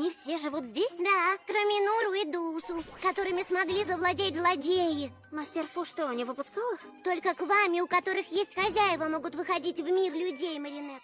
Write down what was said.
Они все живут здесь? Да, кроме Нуру и Дусу, которыми смогли завладеть злодеи. Мастер Фу что, не выпускал их? Только к вами, у которых есть хозяева, могут выходить в мир людей, Маринет.